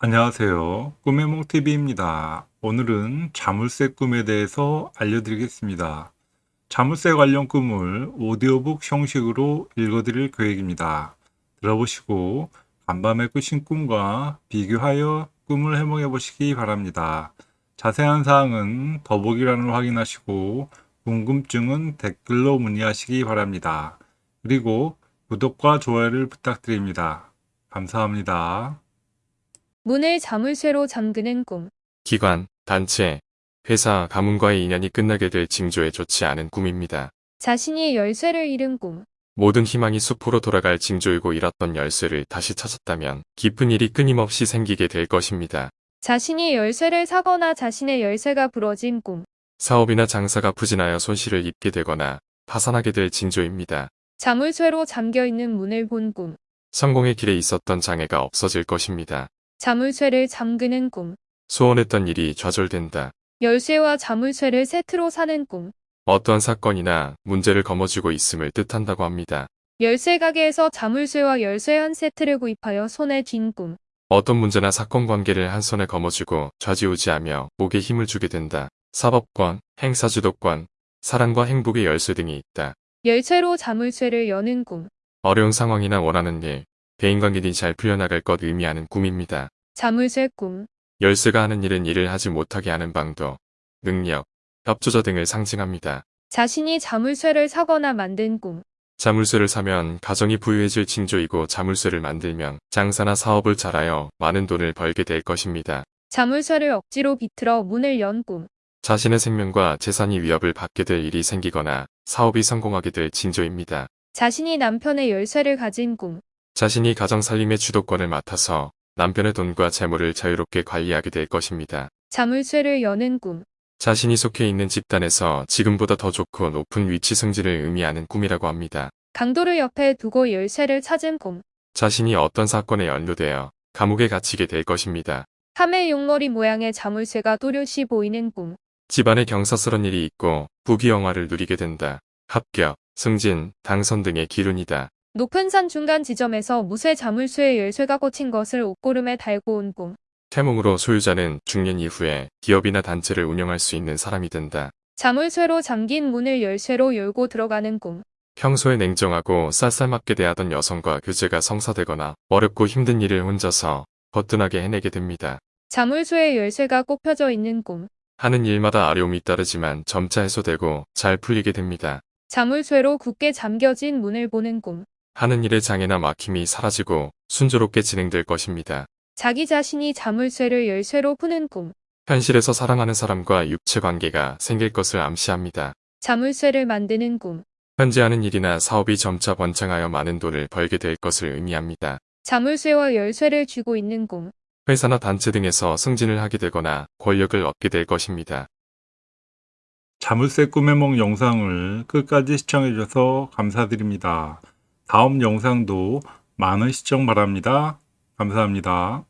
안녕하세요. 꿈의 몽TV입니다. 오늘은 자물쇠 꿈에 대해서 알려드리겠습니다. 자물쇠 관련 꿈을 오디오북 형식으로 읽어드릴 계획입니다. 들어보시고 간밤에 꾸신 꿈과 비교하여 꿈을 해몽해 보시기 바랍니다. 자세한 사항은 더보기란을 확인하시고 궁금증은 댓글로 문의하시기 바랍니다. 그리고 구독과 좋아요를 부탁드립니다. 감사합니다. 문을 자물쇠로 잠그는 꿈. 기관, 단체, 회사, 가문과의 인연이 끝나게 될 징조에 좋지 않은 꿈입니다. 자신이 열쇠를 잃은 꿈. 모든 희망이 숲으로 돌아갈 징조이고 잃었던 열쇠를 다시 찾았다면 기쁜 일이 끊임없이 생기게 될 것입니다. 자신이 열쇠를 사거나 자신의 열쇠가 부러진 꿈. 사업이나 장사가 부진하여 손실을 입게 되거나 파산하게 될 징조입니다. 자물쇠로 잠겨 있는 문을 본 꿈. 성공의 길에 있었던 장애가 없어질 것입니다. 자물쇠를 잠그는 꿈. 소원했던 일이 좌절된다. 열쇠와 자물쇠를 세트로 사는 꿈. 어떠한 사건이나 문제를 거머쥐고 있음을 뜻한다고 합니다. 열쇠 가게에서 자물쇠와 열쇠 한 세트를 구입하여 손에 쥔 꿈. 어떤 문제나 사건 관계를 한 손에 거머쥐고 좌지우지하며 목에 힘을 주게 된다. 사법권, 행사주도권, 사랑과 행복의 열쇠 등이 있다. 열쇠로 자물쇠를 여는 꿈. 어려운 상황이나 원하는 일, 대인관계들이 잘 풀려나갈 것 의미하는 꿈입니다. 자물쇠 꿈. 열쇠가 하는 일은 일을 하지 못하게 하는 방도, 능력, 협조자 등을 상징합니다. 자신이 자물쇠를 사거나 만든 꿈. 자물쇠를 사면 가정이 부유해질 징조이고 자물쇠를 만들면 장사나 사업을 잘하여 많은 돈을 벌게 될 것입니다. 자물쇠를 억지로 비틀어 문을 연 꿈. 자신의 생명과 재산이 위협을 받게 될 일이 생기거나 사업이 성공하게 될 징조입니다. 자신이 남편의 열쇠를 가진 꿈. 자신이 가정 살림의 주도권을 맡아서 남편의 돈과 재물을 자유롭게 관리하게 될 것입니다. 자물쇠를 여는 꿈. 자신이 속해 있는 집단에서 지금보다 더 좋고 높은 위치 승진을 의미하는 꿈이라고 합니다. 강도를 옆에 두고 열쇠를 찾은 꿈. 자신이 어떤 사건에 연루되어 감옥에 갇히게 될 것입니다. 카멜 용머리 모양의 자물쇠가 또렷이 보이는 꿈. 집안에 경사스런 일이 있고 부귀영화를 누리게 된다. 합격, 승진, 당선 등의 기운이다. 높은 산 중간 지점에서 무쇠 자물쇠에 열쇠가 꽂힌 것을 옷고름에 달고 온 꿈. 태몽으로 소유자는 중년 이후에 기업이나 단체를 운영할 수 있는 사람이 된다. 자물쇠로 잠긴 문을 열쇠로 열고 들어가는 꿈. 평소에 냉정하고 쌀쌀맞게 대하던 여성과 교제가 성사되거나 어렵고 힘든 일을 혼자서 거뜬하게 해내게 됩니다. 자물쇠에 열쇠가 꼽혀져 있는 꿈. 하는 일마다 어려움이 따르지만 점차 해소되고 잘 풀리게 됩니다. 자물쇠로 굳게 잠겨진 문을 보는 꿈. 하는 일의 장애나 막힘이 사라지고 순조롭게 진행될 것입니다. 자기 자신이 자물쇠를 열쇠로 푸는 꿈. 현실에서 사랑하는 사람과 육체 관계가 생길 것을 암시합니다. 자물쇠를 만드는 꿈. 현재 하는 일이나 사업이 점차 번창하여 많은 돈을 벌게 될 것을 의미합니다. 자물쇠와 열쇠를 쥐고 있는 꿈. 회사나 단체 등에서 승진을 하게 되거나 권력을 얻게 될 것입니다. 자물쇠 꿈의 몽 영상을 끝까지 시청해 주셔서 감사드립니다. 다음 영상도 많은 시청 바랍니다. 감사합니다.